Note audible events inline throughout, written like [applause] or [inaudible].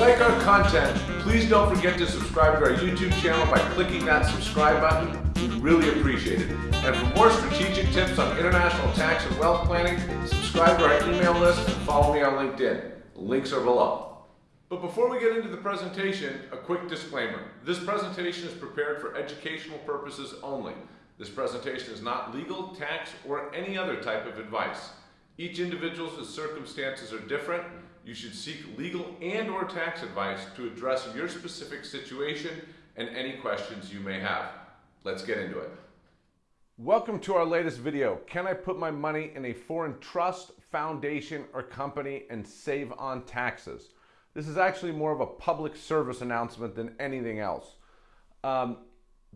like our content, please don't forget to subscribe to our YouTube channel by clicking that subscribe button. We really appreciate it. And for more strategic tips on international tax and wealth planning, subscribe to our email list and follow me on LinkedIn. Links are below. But before we get into the presentation, a quick disclaimer. This presentation is prepared for educational purposes only. This presentation is not legal, tax, or any other type of advice. Each individual's circumstances are different. You should seek legal and or tax advice to address your specific situation and any questions you may have. Let's get into it. Welcome to our latest video. Can I put my money in a foreign trust, foundation, or company and save on taxes? This is actually more of a public service announcement than anything else. Um,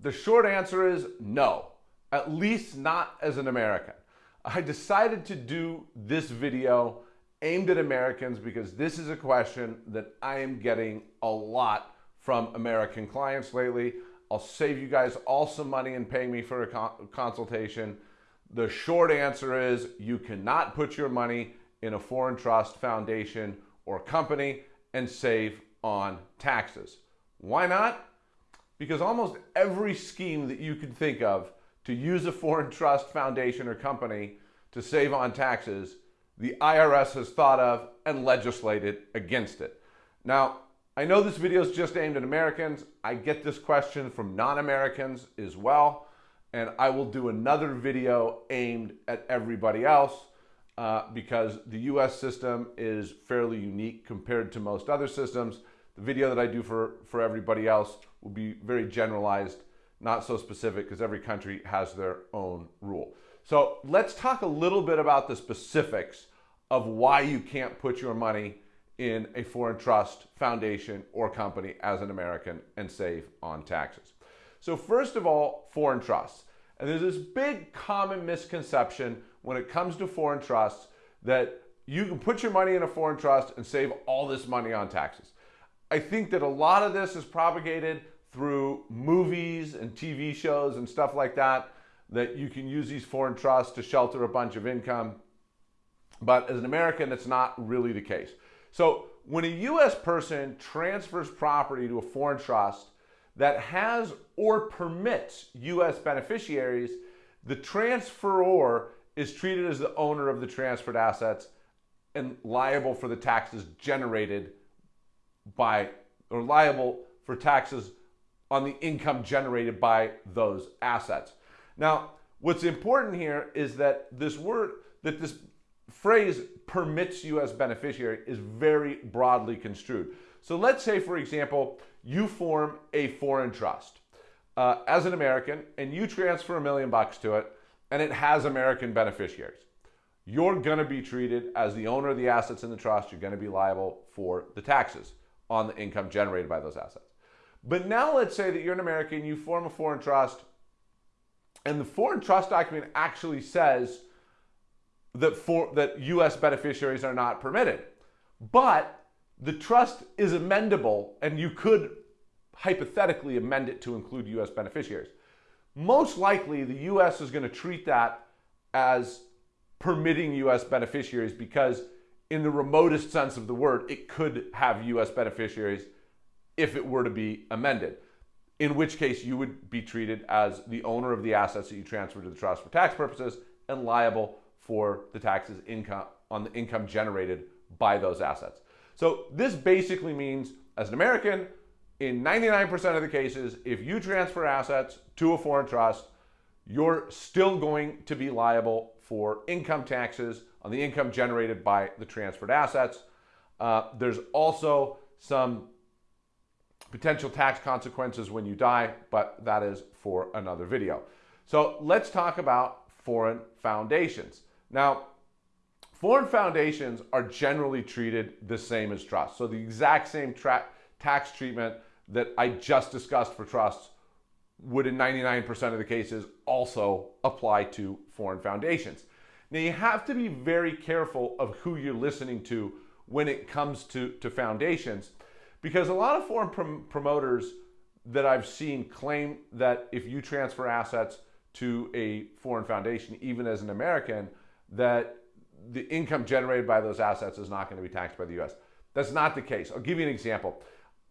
the short answer is no, at least not as an American. I decided to do this video aimed at Americans because this is a question that I am getting a lot from American clients lately. I'll save you guys all some money in paying me for a con consultation. The short answer is you cannot put your money in a foreign trust, foundation, or company and save on taxes. Why not? Because almost every scheme that you could think of to use a foreign trust, foundation, or company to save on taxes, the IRS has thought of and legislated against it. Now, I know this video is just aimed at Americans. I get this question from non-Americans as well, and I will do another video aimed at everybody else uh, because the US system is fairly unique compared to most other systems. The video that I do for, for everybody else will be very generalized, not so specific because every country has their own rule. So let's talk a little bit about the specifics of why you can't put your money in a foreign trust, foundation, or company as an American and save on taxes. So first of all, foreign trusts. And there's this big common misconception when it comes to foreign trusts that you can put your money in a foreign trust and save all this money on taxes. I think that a lot of this is propagated through movies and TV shows and stuff like that, that you can use these foreign trusts to shelter a bunch of income. But as an American, that's not really the case. So when a US person transfers property to a foreign trust that has or permits US beneficiaries, the transferor is treated as the owner of the transferred assets and liable for the taxes generated by, or liable for taxes on the income generated by those assets. Now, what's important here is that this word, that this phrase permits you as beneficiary is very broadly construed. So let's say, for example, you form a foreign trust uh, as an American and you transfer a million bucks to it and it has American beneficiaries. You're going to be treated as the owner of the assets in the trust. You're going to be liable for the taxes on the income generated by those assets. But now let's say that you're an American, you form a foreign trust, and the foreign trust document actually says that, for, that U.S. beneficiaries are not permitted. But the trust is amendable, and you could hypothetically amend it to include U.S. beneficiaries most likely the US is going to treat that as permitting US beneficiaries because in the remotest sense of the word, it could have US beneficiaries if it were to be amended. In which case you would be treated as the owner of the assets that you transfer to the trust for tax purposes and liable for the taxes income on the income generated by those assets. So this basically means as an American, in 99% of the cases, if you transfer assets to a foreign trust, you're still going to be liable for income taxes on the income generated by the transferred assets. Uh, there's also some potential tax consequences when you die, but that is for another video. So let's talk about foreign foundations. Now, foreign foundations are generally treated the same as trusts. So the exact same tax treatment that I just discussed for trusts would in 99% of the cases also apply to foreign foundations. Now you have to be very careful of who you're listening to when it comes to, to foundations because a lot of foreign prom promoters that I've seen claim that if you transfer assets to a foreign foundation, even as an American, that the income generated by those assets is not going to be taxed by the US. That's not the case. I'll give you an example.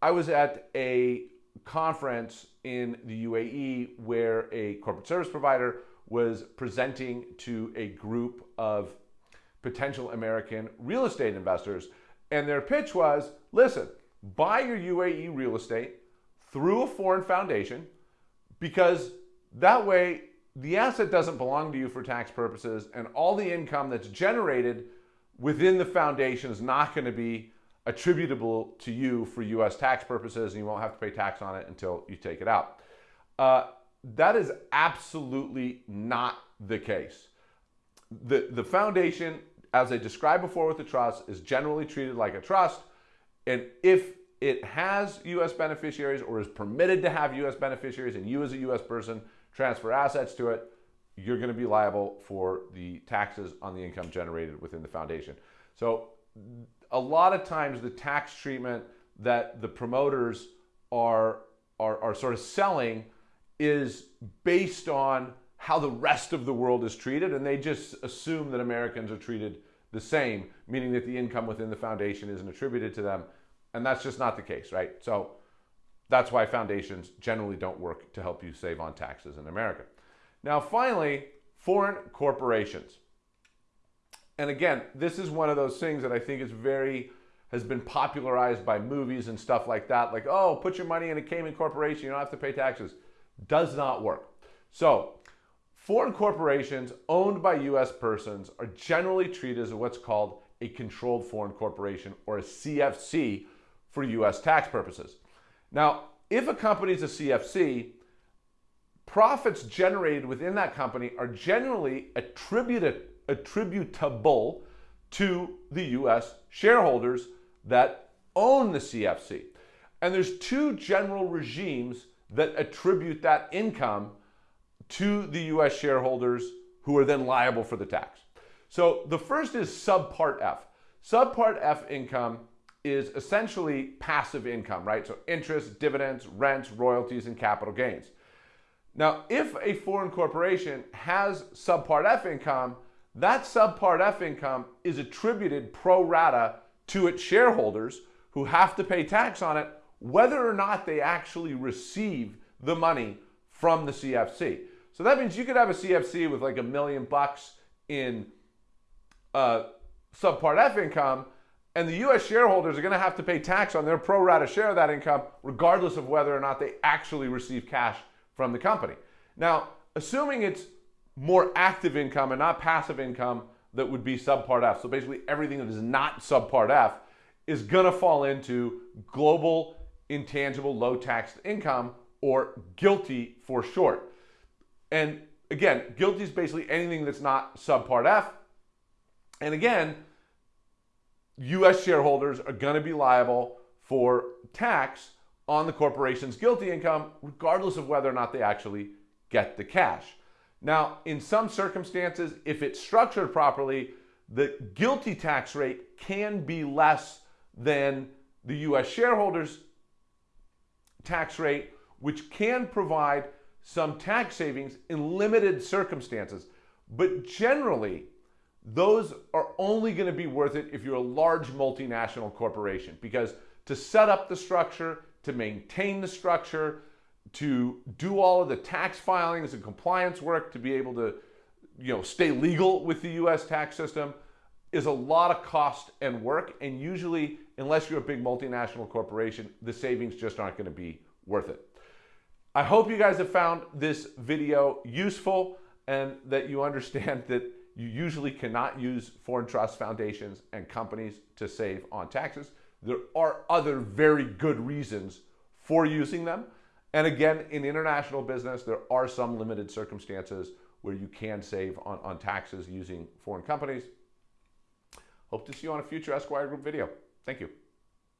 I was at a conference in the UAE where a corporate service provider was presenting to a group of potential American real estate investors. And their pitch was listen, buy your UAE real estate through a foreign foundation because that way the asset doesn't belong to you for tax purposes and all the income that's generated within the foundation is not going to be attributable to you for US tax purposes and you won't have to pay tax on it until you take it out. Uh, that is absolutely not the case. The, the foundation, as I described before with the trust, is generally treated like a trust. And if it has US beneficiaries or is permitted to have US beneficiaries and you as a US person transfer assets to it, you're going to be liable for the taxes on the income generated within the foundation. So a lot of times the tax treatment that the promoters are, are, are sort of selling is based on how the rest of the world is treated, and they just assume that Americans are treated the same, meaning that the income within the foundation isn't attributed to them. And that's just not the case, right? So that's why foundations generally don't work to help you save on taxes in America. Now, finally, foreign corporations. And again, this is one of those things that I think is very has been popularized by movies and stuff like that. Like, oh, put your money in a Cayman corporation, you don't have to pay taxes. Does not work. So, foreign corporations owned by US persons are generally treated as what's called a controlled foreign corporation or a CFC for US tax purposes. Now, if a company is a CFC, profits generated within that company are generally attributed attributable to the US shareholders that own the CFC. And there's two general regimes that attribute that income to the US shareholders who are then liable for the tax. So the first is subpart F. Subpart F income is essentially passive income, right? So interest, dividends, rents, royalties, and capital gains. Now, if a foreign corporation has subpart F income, that subpart F income is attributed pro rata to its shareholders who have to pay tax on it, whether or not they actually receive the money from the CFC. So that means you could have a CFC with like a million bucks in uh, subpart F income, and the US shareholders are going to have to pay tax on their pro rata share of that income, regardless of whether or not they actually receive cash from the company. Now, assuming it's more active income and not passive income that would be subpart F. So basically everything that is not subpart F is going to fall into global intangible low taxed income or GILTI for short. And again, GILTI is basically anything that's not subpart F. And again, US shareholders are going to be liable for tax on the corporation's GILTI income, regardless of whether or not they actually get the cash. Now, in some circumstances, if it's structured properly, the GILTI tax rate can be less than the US shareholders tax rate, which can provide some tax savings in limited circumstances. But generally, those are only going to be worth it if you're a large multinational corporation because to set up the structure, to maintain the structure, to do all of the tax filings and compliance work to be able to you know stay legal with the US tax system is a lot of cost and work and usually unless you're a big multinational corporation the savings just aren't going to be worth it. I hope you guys have found this video useful and that you understand [laughs] that you usually cannot use foreign trust foundations and companies to save on taxes. There are other very good reasons for using them. And again, in international business, there are some limited circumstances where you can save on, on taxes using foreign companies. Hope to see you on a future Esquire Group video. Thank you.